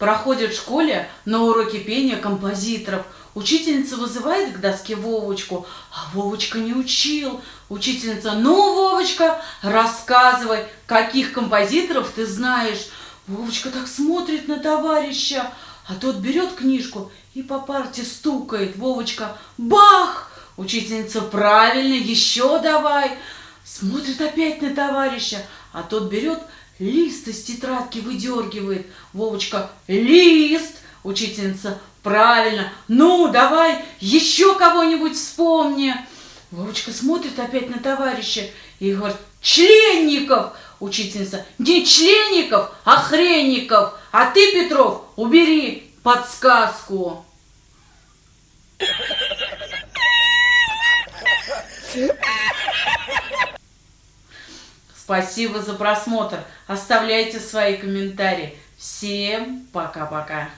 Проходят в школе на уроке пения композиторов. Учительница вызывает к доске Вовочку, а Вовочка не учил. Учительница, ну, Вовочка, рассказывай, каких композиторов ты знаешь. Вовочка так смотрит на товарища, а тот берет книжку и по парте стукает. Вовочка, бах! Учительница, правильно, еще давай. Смотрит опять на товарища, а тот берет лист из тетрадки выдергивает. Вовочка, лист! Учительница, правильно. Ну, давай, еще кого-нибудь вспомни. Вовочка смотрит опять на товарища и говорит, членников! Учительница, не членников, а хренников. А ты, Петров, убери подсказку. Спасибо за просмотр. Оставляйте свои комментарии. Всем пока-пока.